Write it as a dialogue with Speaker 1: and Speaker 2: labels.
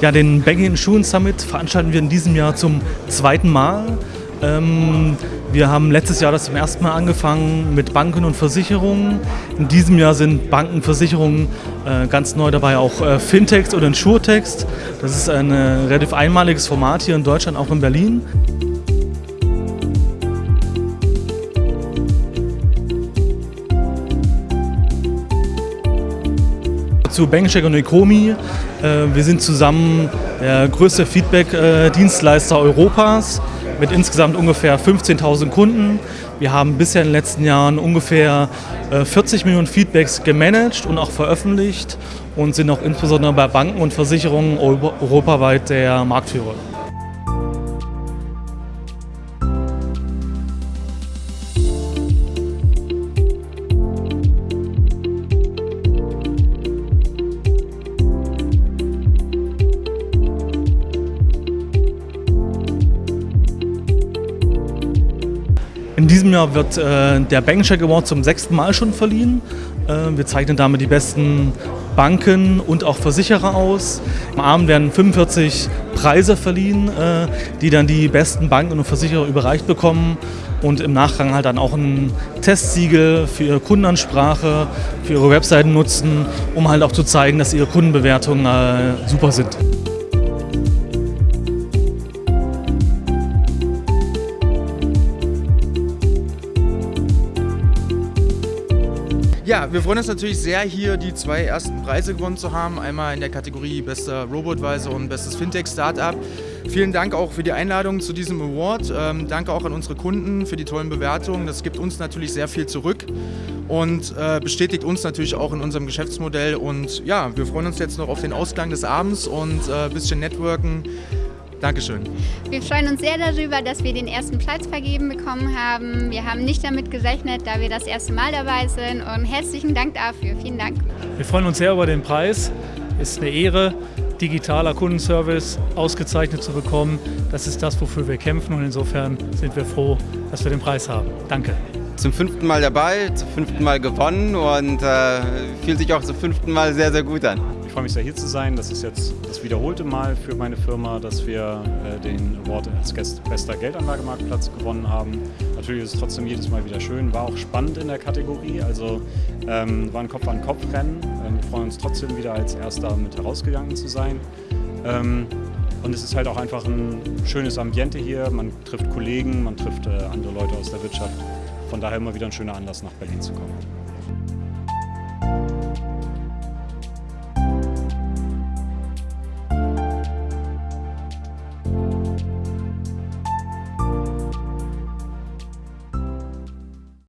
Speaker 1: Ja, den Banking Insurance Summit veranstalten wir in diesem Jahr zum zweiten Mal. Ähm, wir haben letztes Jahr das zum ersten Mal angefangen mit Banken und Versicherungen. In diesem Jahr sind Banken, Versicherungen äh, ganz neu dabei, auch äh, Fintechs oder Insurtechs. Das ist ein äh, relativ einmaliges Format hier in Deutschland, auch in Berlin. Zu Bankcheck und Ecomi. Äh, wir sind zusammen der größte Feedback-Dienstleister Europas mit insgesamt ungefähr 15.000 Kunden. Wir haben bisher in den letzten Jahren ungefähr 40 äh, Millionen Feedbacks gemanagt und auch veröffentlicht und sind auch insbesondere bei Banken und Versicherungen europaweit der Marktführer. In diesem Jahr wird äh, der Bankcheck Award zum sechsten Mal schon verliehen. Äh, wir zeichnen damit die besten Banken und auch Versicherer aus. Am Abend werden 45 Preise verliehen, äh, die dann die besten Banken und Versicherer überreicht bekommen und im Nachgang halt dann auch ein Testsiegel für ihre Kundenansprache, für ihre Webseiten nutzen, um halt auch zu zeigen, dass ihre Kundenbewertungen äh, super sind.
Speaker 2: Ja, wir freuen uns natürlich sehr, hier die zwei ersten Preise gewonnen zu haben. Einmal in der Kategorie Bester Robotweise und Bestes Fintech-Startup. Vielen Dank auch für die Einladung zu diesem Award. Ähm, danke auch an unsere Kunden für die tollen Bewertungen. Das gibt uns natürlich sehr viel zurück und äh, bestätigt uns natürlich auch in unserem Geschäftsmodell. Und ja, wir freuen uns jetzt noch auf den Ausklang des Abends und ein äh, bisschen Networken. Dankeschön.
Speaker 3: Wir freuen uns sehr darüber, dass wir den ersten Preis vergeben bekommen haben. Wir haben nicht damit gerechnet, da wir das erste Mal dabei sind und herzlichen Dank dafür. Vielen Dank.
Speaker 4: Wir freuen uns sehr über den Preis. Es ist eine Ehre, digitaler Kundenservice ausgezeichnet zu bekommen. Das ist das, wofür wir kämpfen und insofern sind wir froh, dass wir den Preis haben. Danke.
Speaker 5: Zum fünften Mal dabei, zum fünften Mal gewonnen und äh, fühlt sich auch zum fünften Mal sehr, sehr gut an
Speaker 6: freue mich sehr hier zu sein. Das ist jetzt das wiederholte Mal für meine Firma, dass wir äh, den Award als bester Geldanlagemarktplatz gewonnen haben. Natürlich ist es trotzdem jedes Mal wieder schön, war auch spannend in der Kategorie, also ähm, war ein Kopf-an-Kopf-Rennen. Ähm, wir freuen uns trotzdem wieder als Erster mit herausgegangen zu sein. Ähm, und es ist halt auch einfach ein schönes Ambiente hier. Man trifft Kollegen, man trifft äh, andere Leute aus der Wirtschaft. Von daher immer wieder ein schöner Anlass, nach Berlin zu kommen.